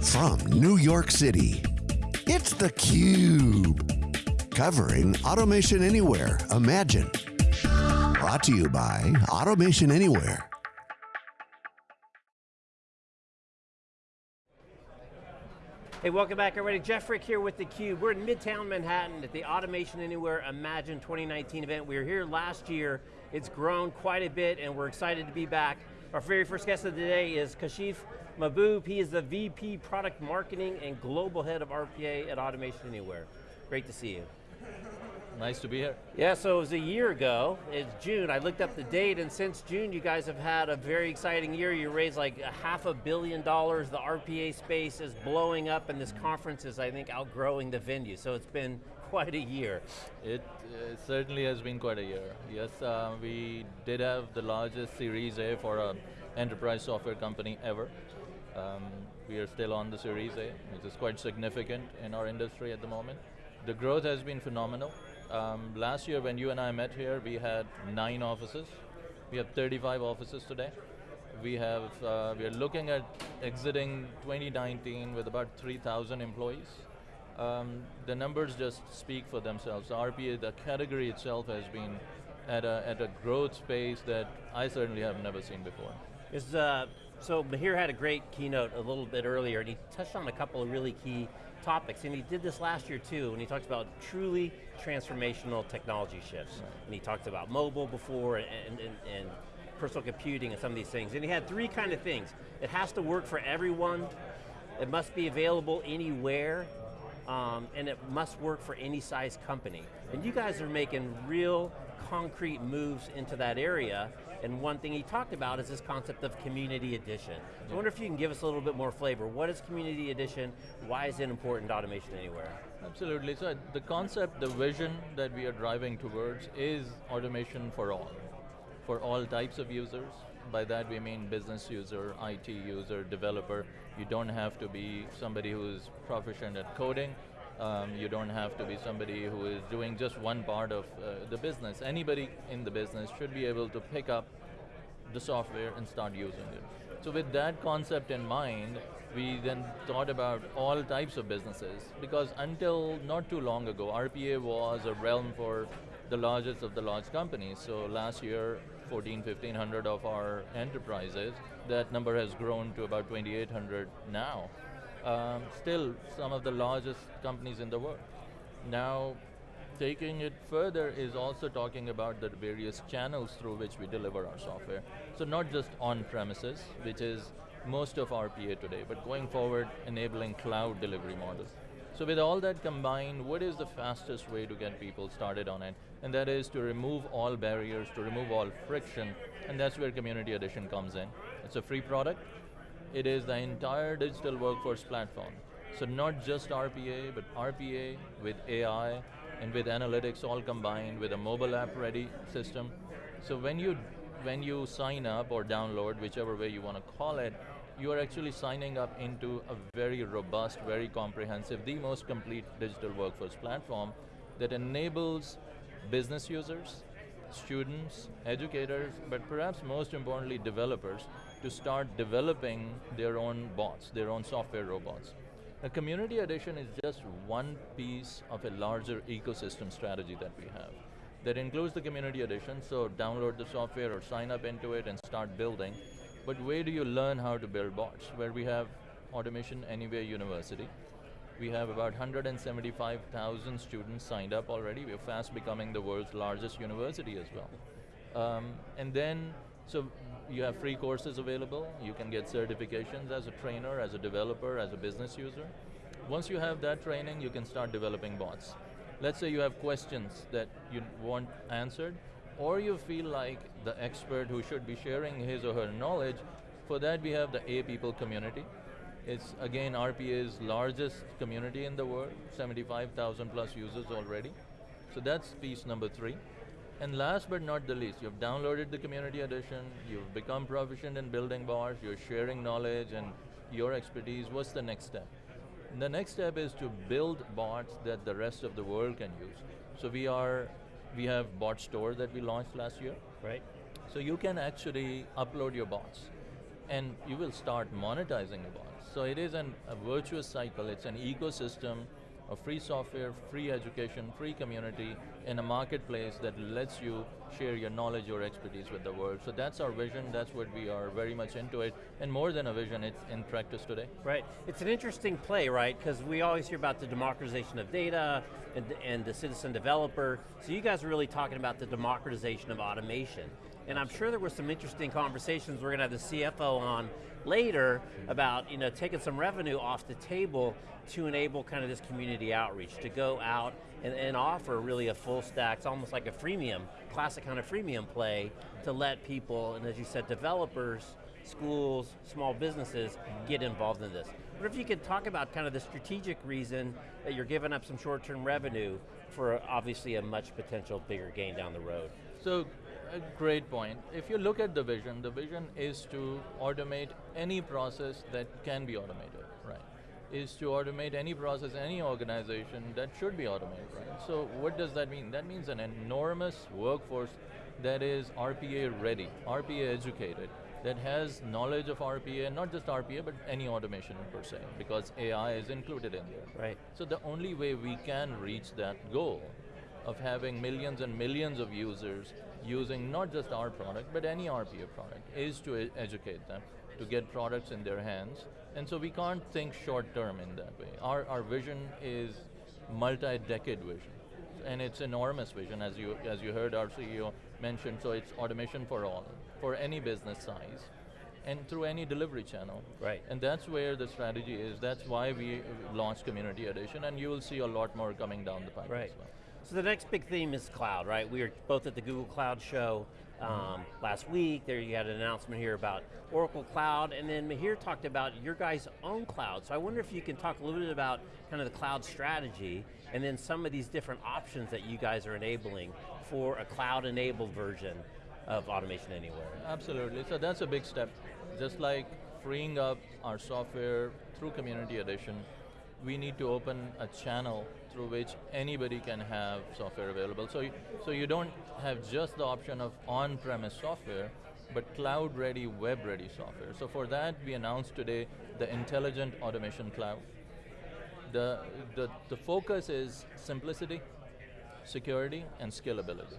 From New York City, it's theCUBE. Covering Automation Anywhere, Imagine. Brought to you by Automation Anywhere. Hey, welcome back everybody. Jeff Frick here with theCUBE. We're in Midtown Manhattan at the Automation Anywhere Imagine 2019 event. We were here last year. It's grown quite a bit and we're excited to be back. Our very first guest of the day is Kashif Mahboob. He is the VP Product Marketing and Global Head of RPA at Automation Anywhere. Great to see you. Nice to be here. Yeah, so it was a year ago, it's June, I looked up the date and since June you guys have had a very exciting year. You raised like a half a billion dollars, the RPA space is blowing up and this conference is, I think, outgrowing the venue. So it's been quite a year. It uh, certainly has been quite a year. Yes, uh, we did have the largest Series A for an enterprise software company ever. Um, we are still on the Series A, which is quite significant in our industry at the moment. The growth has been phenomenal. Um, last year when you and I met here, we had nine offices. We have 35 offices today. We have, uh, we are looking at exiting 2019 with about 3,000 employees. Um, the numbers just speak for themselves. The RPA, the category itself has been at a, at a growth pace that I certainly have never seen before. Is, uh, so Mihir had a great keynote a little bit earlier and he touched on a couple of really key topics, and he did this last year too, when he talked about truly transformational technology shifts. Right. And he talked about mobile before, and, and, and personal computing and some of these things. And he had three kind of things. It has to work for everyone, it must be available anywhere, um, and it must work for any size company. And you guys are making real concrete moves into that area, and one thing he talked about is this concept of community edition. So I wonder if you can give us a little bit more flavor. What is community edition? Why is it important to Automation Anywhere? Absolutely, so the concept, the vision that we are driving towards is automation for all. For all types of users. By that we mean business user, IT user, developer. You don't have to be somebody who's proficient at coding. Um, you don't have to be somebody who is doing just one part of uh, the business. Anybody in the business should be able to pick up the software and start using it. So with that concept in mind, we then thought about all types of businesses because until not too long ago, RPA was a realm for the largest of the large companies. So last year, 14, 1500 of our enterprises, that number has grown to about 2800 now um, still some of the largest companies in the world. Now, taking it further is also talking about the various channels through which we deliver our software. So not just on premises, which is most of our PA today, but going forward, enabling cloud delivery models. So with all that combined, what is the fastest way to get people started on it? And that is to remove all barriers, to remove all friction, and that's where Community Edition comes in. It's a free product, it is the entire digital workforce platform. So not just RPA, but RPA with AI and with analytics all combined with a mobile app ready system. So when you, when you sign up or download, whichever way you want to call it, you are actually signing up into a very robust, very comprehensive, the most complete digital workforce platform that enables business users, students, educators, but perhaps most importantly developers to start developing their own bots, their own software robots. A community edition is just one piece of a larger ecosystem strategy that we have. That includes the community edition, so download the software or sign up into it and start building. But where do you learn how to build bots? Where we have Automation Anywhere University. We have about 175,000 students signed up already. We're fast becoming the world's largest university as well. Um, and then, so you have free courses available. You can get certifications as a trainer, as a developer, as a business user. Once you have that training, you can start developing bots. Let's say you have questions that you want answered, or you feel like the expert who should be sharing his or her knowledge, for that we have the A People community. It's again RPA's largest community in the world, 75,000 plus users already. So that's piece number three. And last but not the least, you've downloaded the community edition, you've become proficient in building bars, you're sharing knowledge and your expertise, what's the next step? And the next step is to build bots that the rest of the world can use. So we are, we have bot store that we launched last year. Right. So you can actually upload your bots. and you will start monetizing the bots. So it is an, a virtuous cycle, it's an ecosystem of free software, free education, free community in a marketplace that lets you share your knowledge, your expertise with the world. So that's our vision, that's what we are very much into it, and more than a vision, it's in practice today. Right, it's an interesting play, right? Because we always hear about the democratization of data and, and the citizen developer, so you guys are really talking about the democratization of automation. And I'm sure there were some interesting conversations, we're going to have the CFO on later about you know, taking some revenue off the table to enable kind of this community outreach, to go out and, and offer really a full stack, it's almost like a freemium, classic kind of freemium play to let people, and as you said, developers, schools, small businesses get involved in this. What if you could talk about kind of the strategic reason that you're giving up some short-term revenue for obviously a much potential bigger gain down the road? So a great point. If you look at the vision, the vision is to automate any process that can be automated, right? Is to automate any process, any organization that should be automated, right? So what does that mean? That means an enormous workforce that is RPA ready, RPA educated, that has knowledge of RPA, not just RPA, but any automation per se, because AI is included in there. Right. So the only way we can reach that goal of having millions and millions of users using not just our product, but any RPA product, is to e educate them, to get products in their hands. And so we can't think short term in that way. Our, our vision is multi-decade vision. And it's enormous vision, as you, as you heard our CEO mention, so it's automation for all, for any business size and through any delivery channel. Right. And that's where the strategy is. That's why we launched Community Edition, and you will see a lot more coming down the pipe right. as well. So the next big theme is cloud, right? We were both at the Google Cloud show um, last week. There you had an announcement here about Oracle Cloud, and then Mihir talked about your guys' own cloud. So I wonder if you can talk a little bit about kind of the cloud strategy, and then some of these different options that you guys are enabling for a cloud-enabled version of Automation Anywhere. Absolutely, so that's a big step. Just like freeing up our software through Community Edition, we need to open a channel through which anybody can have software available. So you, so you don't have just the option of on-premise software, but cloud-ready, web-ready software. So for that, we announced today the Intelligent Automation Cloud. The, the, the focus is simplicity, security, and scalability.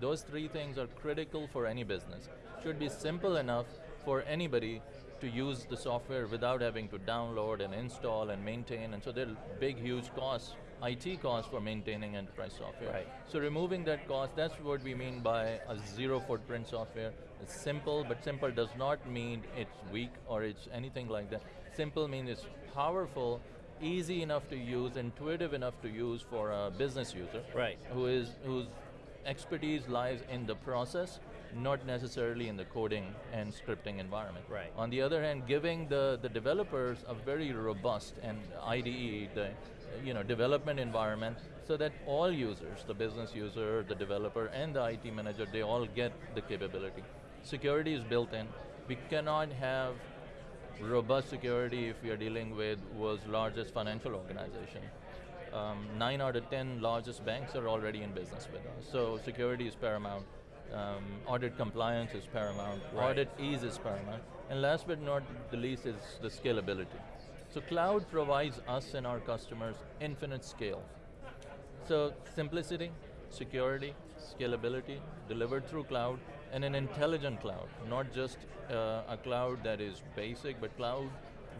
Those three things are critical for any business. Should be simple enough for anybody to use the software without having to download and install and maintain, and so there are big, huge costs, IT cost for maintaining enterprise software. Right. So removing that cost, that's what we mean by a zero footprint software. It's simple, but simple does not mean it's weak or it's anything like that. Simple means it's powerful, easy enough to use, intuitive enough to use for a business user. Right. Who is, whose expertise lies in the process, not necessarily in the coding and scripting environment. Right. On the other hand, giving the, the developers a very robust and IDE, the you know, development environment, so that all users, the business user, the developer, and the IT manager, they all get the capability. Security is built in. We cannot have robust security if we are dealing with world's largest financial organization. Um, nine out of 10 largest banks are already in business with us. So security is paramount. Um, audit compliance is paramount. Right. Audit ease is paramount. And last but not the least is the scalability. So cloud provides us and our customers infinite scale. So simplicity, security, scalability, delivered through cloud, and an intelligent cloud, not just uh, a cloud that is basic, but cloud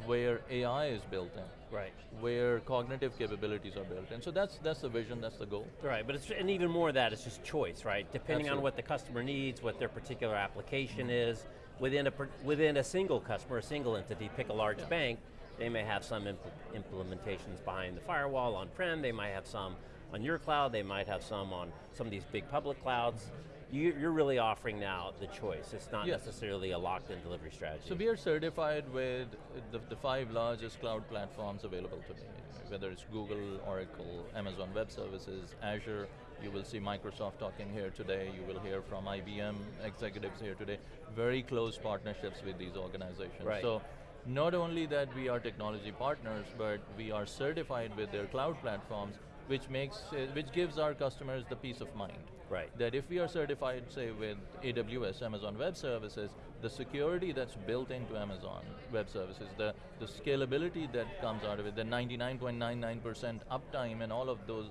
where AI is built in. Right. Where cognitive capabilities are built in. So that's, that's the vision, that's the goal. Right, but it's, and even more of that, it's just choice, right? Depending on what the customer needs, what their particular application is, within a, within a single customer, a single entity, pick a large Yeah. bank, they may have some impl- implementations behind the firewall on-prem, they might have some on your cloud, they might have some on some of these big public clouds. You, you're really offering now the choice. It's not Yes. necessarily a locked-in delivery strategy. So we are certified with the, the five largest cloud platforms available today, whether it's Google, Oracle, Amazon Web Services, Azure, you will see Microsoft talking here today, you will hear from IBM executives here today, very close partnerships with these organizations. Right. So not only that we are technology partners, but we are certified with their cloud platforms, which makes, it, which gives our customers the peace of mind. Right. That if we are certified, say with AWS, Amazon Web Services, the security that's built into Amazon Web Services, the, the scalability that comes out of it, the 99.99% uptime and all of those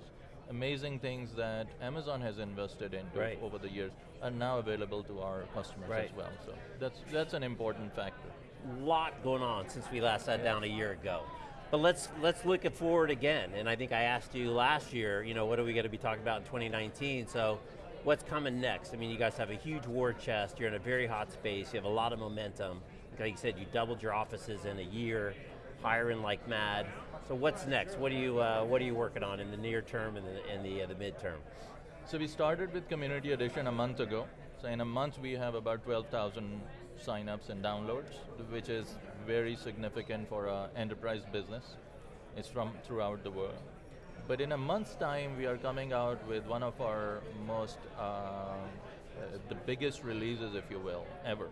amazing things that Amazon has invested into right. over the years are now available to our customers right. as well. So that's, that's an important factor. Lot going on since we last sat down a year ago. But let's let's look it forward again. And I think I asked you last year, you know, what are we going to be talking about in 2019? So what's coming next? I mean, you guys have a huge war chest, you're in a very hot space, you have a lot of momentum. Like you said, you doubled your offices in a year, hiring like mad. So what's next? What are you uh, what are you working on in the near term and the, and the, uh, the midterm? So we started with Community Edition a month ago. So in a month we have about 12,000 signups and downloads, which is very significant for an enterprise business. It's from throughout the world. But in a month's time, we are coming out with one of our most, uh, uh, the biggest releases, if you will, ever.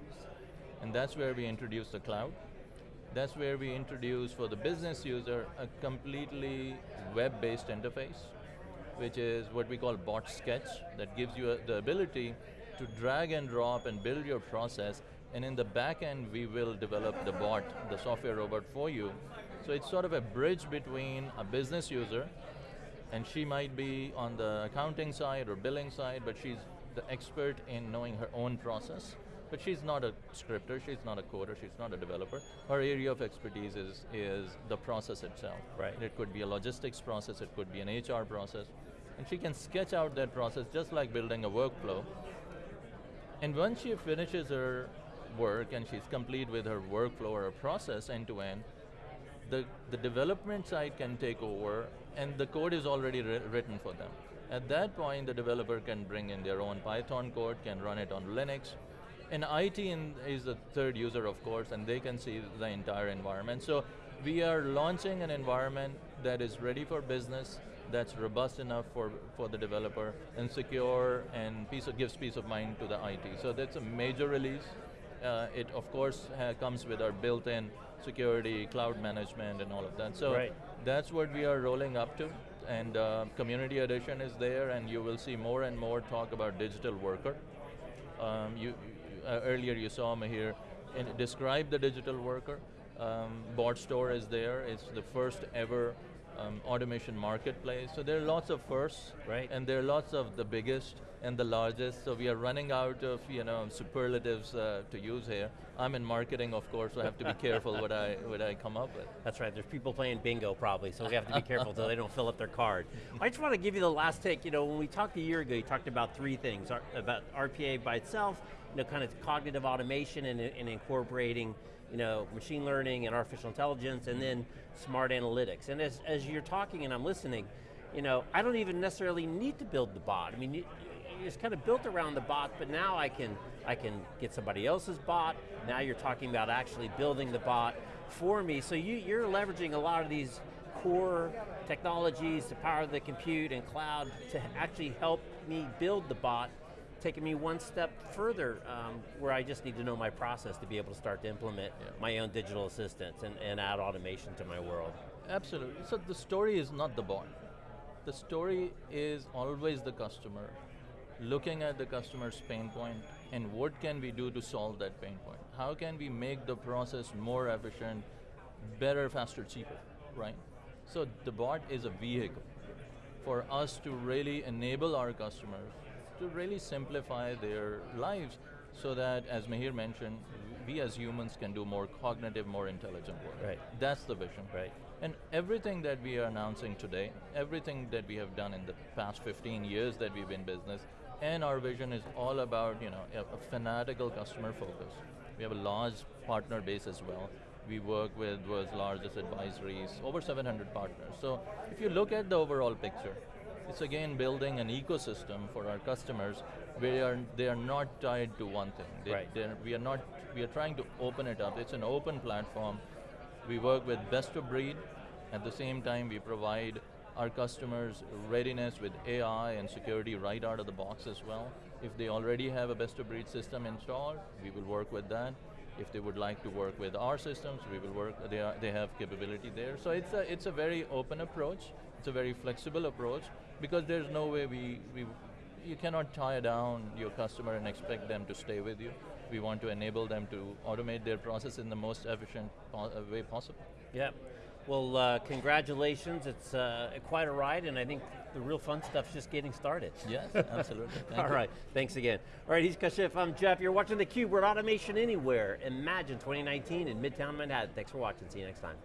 And that's where we introduce the cloud. That's where we introduce, for the business user, a completely web-based interface, which is what we call bot sketch, that gives you a, the ability to drag and drop and build your process and in the back end, we will develop the bot, the software robot for you. So it's sort of a bridge between a business user, and she might be on the accounting side or billing side, but she's the expert in knowing her own process. But she's not a scripter, she's not a coder, she's not a developer. Her area of expertise is, is the process itself. Right. It could be a logistics process, it could be an HR process. And she can sketch out that process just like building a workflow. And once she finishes her work and she's complete with her workflow or her process end to end, the, the development side can take over and the code is already written for them. At that point, the developer can bring in their own Python code, can run it on Linux, and IT in, is the third user, of course, and they can see the entire environment. So we are launching an environment that is ready for business, that's robust enough for, for the developer, and secure, and of, gives peace of mind to the IT. So that's a major release. Uh, it of course comes with our built-in security, cloud management, and all of that. So right. that's what we are rolling up to. And uh, Community Edition is there, and you will see more and more talk about digital worker. Um, you, uh, earlier you saw me here in, describe the digital worker. Um, Bot Store is there. It's the first ever um, automation marketplace. So there are lots of firsts, right. and there are lots of the biggest and the largest, so we are running out of you know superlatives uh, to use here. I'm in marketing, of course, so I have to be careful what I what I come up with. That's right. There's people playing bingo probably, so we have to be careful so they don't fill up their card. I just want to give you the last take. You know, when we talked a year ago, you talked about three things: about RPA by itself, you know, kind of cognitive automation and, and incorporating you know, machine learning and artificial intelligence, and then smart analytics. And as, as you're talking and I'm listening, you know, I don't even necessarily need to build the bot. I mean, it's kind of built around the bot, but now I can, I can get somebody else's bot. Now you're talking about actually building the bot for me. So you, you're leveraging a lot of these core technologies to power the compute and cloud to actually help me build the bot, taking me one step further um, where I just need to know my process to be able to start to implement yeah. my own digital assistants and, and add automation to my world. Absolutely, so the story is not the bot. The story is always the customer looking at the customer's pain point and what can we do to solve that pain point? How can we make the process more efficient, better, faster, cheaper, right? So the bot is a vehicle for us to really enable our customers to really simplify their lives so that, as Mihir mentioned, we as humans can do more cognitive, more intelligent work. Right. That's the vision. Right. And everything that we are announcing today, everything that we have done in the past 15 years that we've been business, and our vision is all about you know a, a fanatical customer focus. We have a large partner base as well. We work with world's largest advisories, over 700 partners. So if you look at the overall picture, it's again building an ecosystem for our customers where they are not tied to one thing. They, right. we are not. We are trying to open it up. It's an open platform. We work with best of breed. At the same time, we provide our customers readiness with AI and security right out of the box as well. If they already have a best of breed system installed, we will work with that. If they would like to work with our systems, we will work, they, are, they have capability there. So it's a, it's a very open approach, it's a very flexible approach, because there's no way we, we, you cannot tie down your customer and expect them to stay with you. We want to enable them to automate their process in the most efficient po uh, way possible. Yeah. Well, uh, congratulations. It's uh, quite a ride, and I think the real fun stuff's just getting started. Yes, absolutely. All right, thanks again. All right, he's Kashif, I'm Jeff. You're watching theCUBE, we're at Automation Anywhere. Imagine 2019 in Midtown Manhattan. Thanks for watching, see you next time.